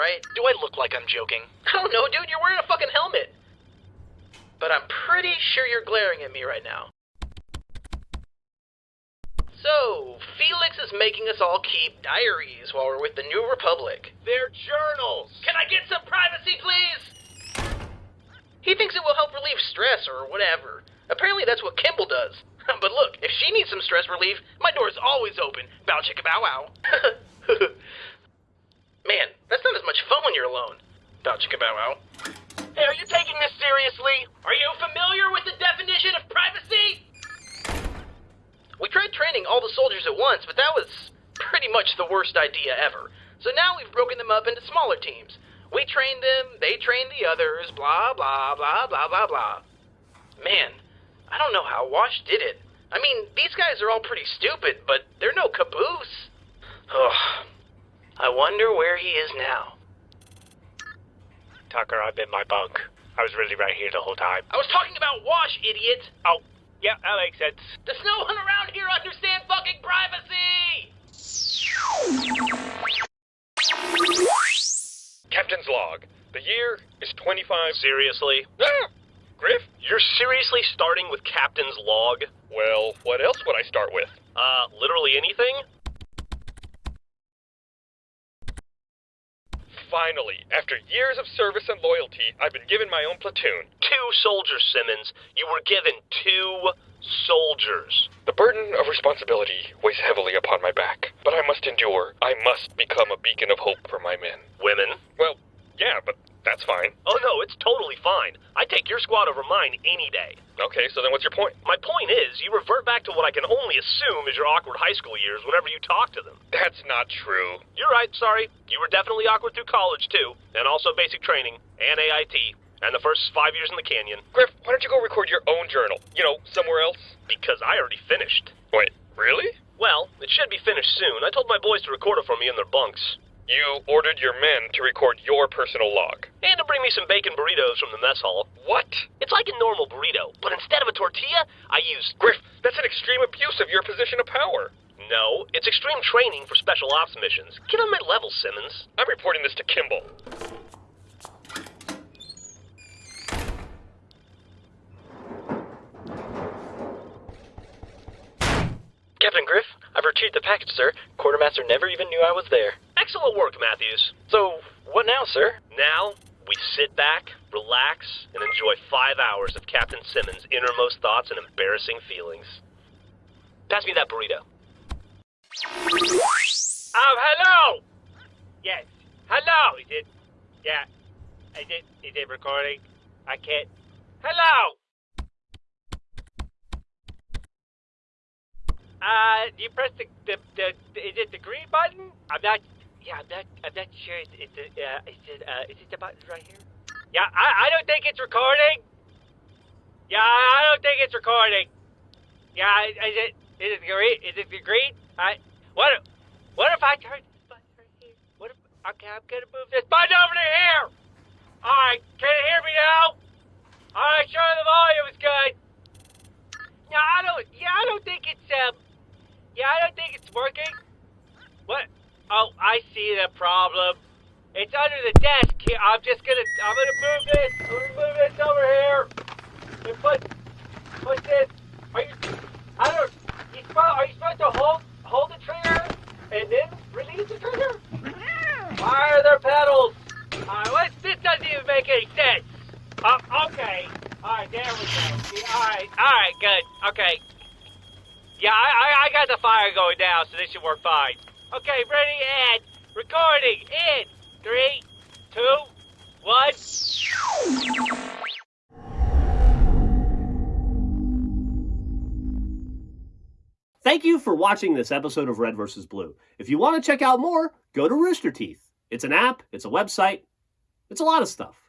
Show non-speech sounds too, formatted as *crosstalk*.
right? Do I look like I'm joking? *laughs* I don't know, dude. You're wearing a fucking helmet. But I'm pretty sure you're glaring at me right now. So, Felix is making us all keep diaries while we're with the New Republic. They're journals. Can I get some privacy, please? He thinks it will help relieve stress or whatever. Apparently that's what Kimball does. *laughs* but look, if she needs some stress relief, my door is always open. Bow chicka bow wow. *laughs* Man, that's not as much fun when you're alone. Bow chicka bow wow. Hey, are you taking this seriously? Are you familiar with the definition of privacy? We tried training all the soldiers at once, but that was pretty much the worst idea ever. So now we've broken them up into smaller teams. We trained them, they trained the others, blah, blah, blah, blah, blah, blah. Man, I don't know how Wash did it. I mean, these guys are all pretty stupid, but they're no Caboose. Ugh. *sighs* I wonder where he is now. Tucker, I'm in my bunk. I was really right here the whole time. I was talking about Wash, idiot! Oh, yeah, that makes sense. Does no one around here understand fucking privacy? Captain's log. The year is 25. Seriously? Ah! Grif? You're seriously starting with Captain's log? Well, what else would I start with? Uh, literally anything? Finally, after years of service and loyalty, I've been given my own platoon. Two soldiers, Simmons. You were given two soldiers. The burden of responsibility weighs heavily upon my back, but I must endure. I must become a beacon of hope for my men. Women? Well, yeah, but that's fine. Oh no, it's totally fine. I take your squad over mine any day. Okay, so then what's your point? My point is, you revert back to what I can only assume is your awkward high school years whenever you talk to them. That's not true. You're right, sorry. You were definitely awkward through college, too. And also basic training, and AIT, and the first five years in the canyon. Grif, why don't you go record your own journal? You know, somewhere else? Because I already finished. Wait, really? Well, it should be finished soon. I told my boys to record it for me in their bunks. You ordered your men to record your personal log. And to bring me some bacon burritos from the mess hall. What? It's like a normal burrito, but instead of a tortilla, I use... Grif, that's an extreme abuse of your position of power. No, it's extreme training for special ops missions. Get on my level, Simmons. I'm reporting this to Kimball. Captain Grif, I've retrieved the package, sir. Quartermaster never even knew I was there. Excellent work, Matthews. So, what now, sir? Now, we sit back, relax, and enjoy five hours of Captain Simmons' innermost thoughts and embarrassing feelings. Pass me that burrito. Um, hello! Yes. Hello! Is it? Yeah. Is it, is it recording? I can't. Hello! Uh, do you press the, the, the, is it the green button? I'm not, yeah, I'm not, I'm not sure. Is it, uh, is it, uh, is it the button right here? Yeah, I, I don't think it's recording. Yeah, I don't think it's recording. Yeah, is it, is it green? Is it green? I, what, if- what if I turn this button right here? What if, okay, I'm gonna move this button over to here. Alright, can you hear me now? Alright, sure the volume is good. Yeah, I don't, yeah, I don't think it's, um, yeah, I don't think it's working. What? Oh, I see the problem. It's under the desk. I'm just gonna, I'm gonna move this. I'm gonna move this over here. And put, put this. Are you, I don't, you supposed, are you supposed to hold, hold the trigger and then release the trigger? Why are there pedals? Alright, what, this doesn't even make any sense. Uh, okay. Alright, there we go. Alright, alright, good. Okay. Yeah, I, I, I got the fire going down, so this should work fine. Okay, ready, and recording in three, two, one. Thank you for watching this episode of Red vs. Blue. If you want to check out more, go to Rooster Teeth. It's an app, it's a website, it's a lot of stuff.